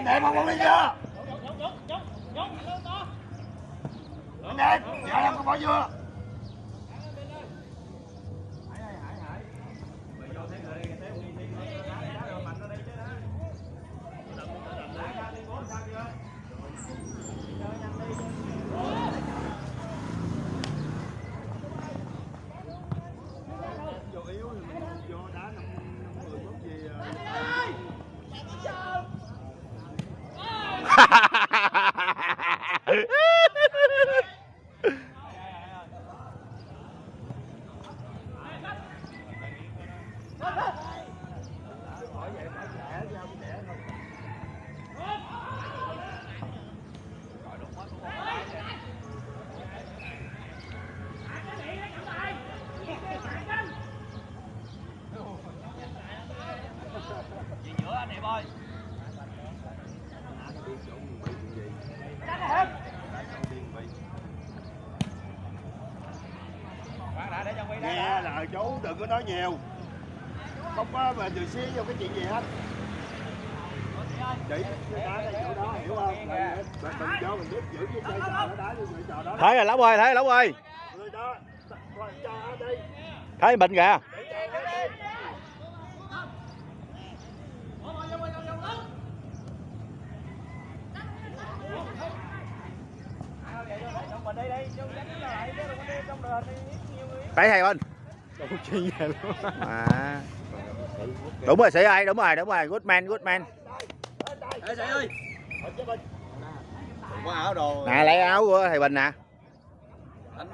anh đẹp không đi chưa? Anh đẹp giờ em có bỏ chưa nghe lời chú đừng có nói nhiều. Không có mà từ xí vô cái chuyện gì hết. Thấy rồi lóc ơi thấy lóc ơi thấy bệnh kìa để cho nó đi thấy thầy bên à đúng rồi sĩ ơi đúng rồi đúng rồi good man good man Ê Sĩ ơi. Qua áo đồ. nè lấy áo của thầy bình nè Anh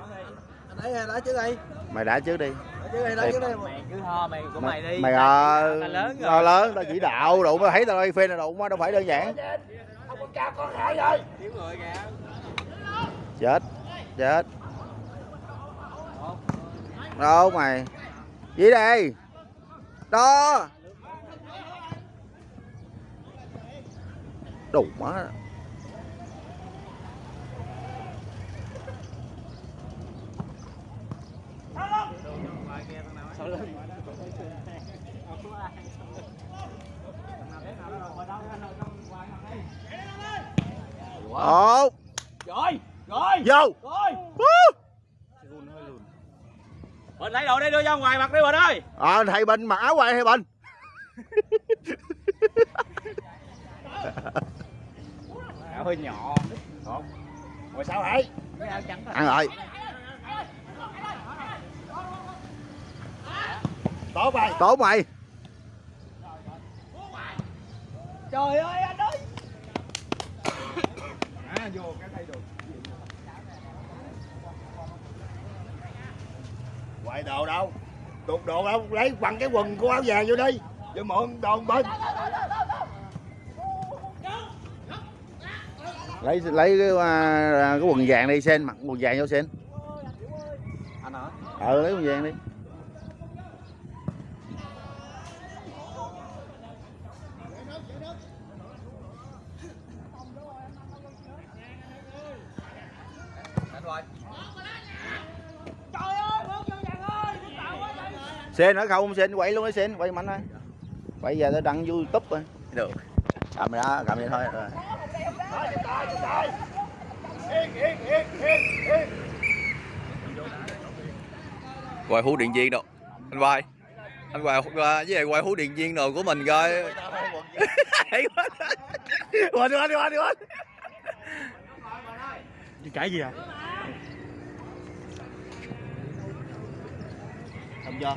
anh ấy lá trước đi. mày đã trước đi đi, đi. Mày cứ ho mày của mày đi. mày ờ Tao lớn rồi. tao lớn tao chỉ đạo đụng thấy tao đây phê là đụng đâu phải đơn giản ông con cao con rồi Thiếu người kìa chết chết. Đâu mày? Gì đây? Đó. Đủ má ủa? Rồi, vô. Rồi. Bình lấy đồ đi đưa ra ngoài mặt đi Bình ơi. ờ thầy bình mặc áo quay thầy bình? Áo hơi nhỏ. rồi sao trắng ăn rồi. Tốt mày tốt mày Trời ơi anh ơi. à vô cái thay đồ quậy đồ đâu? Tuột đồ đâu? Lấy bằng cái quần của áo vàng vô đi. Cho mượn đồ bên. Lấy lấy cái, à, cái quần vàng đi sen mặc quần vàng vô sen. Anh hả? ờ lấy quần vàng đi Anh rồi. Sen nữa không sen quay luôn đi sen. Quay mạnh thôi. Quay giờ tao đăng youtube rồi. Được. Cầm ra cầm vậy thôi. Rồi. Quay hú điện viên đâu? Anh quay anh quay quay với lại quay hú điện viên đồ của mình coi. Hay quá. Quên quên quên quên. Cái gì à? Không cho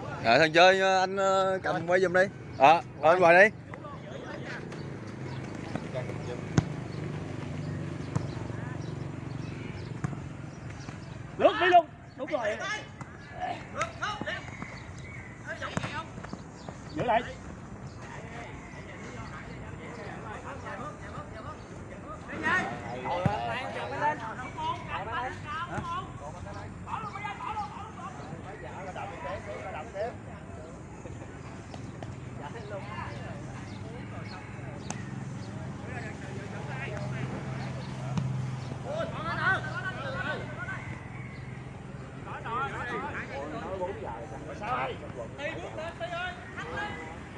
rồi thằng chơi anh ờ, cầm quay giùm đi ờ à, anh quay đi Lướt đi luôn. Đúng rồi. Giữ lại.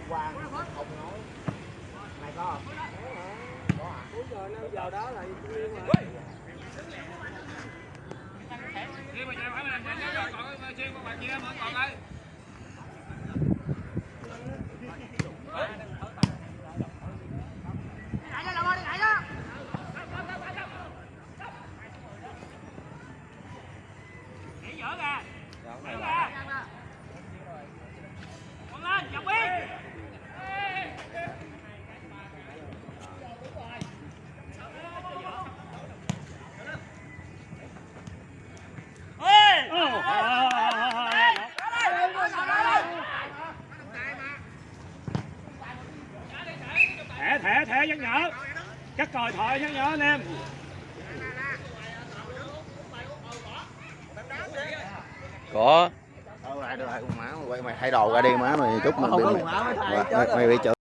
qua không nói. Mày có không? Có à? hả cuối giờ năm giờ đó là riêng mà. Khi mà chạy phải mình chạy rồi còn xuyên qua bạn kia mà còn đây. Yeah. Nhở? Cắt còi thoại nhắc nhở anh em. Có. Mày thay đồ ra đi má mày chút mình bị mày, mày bị chửi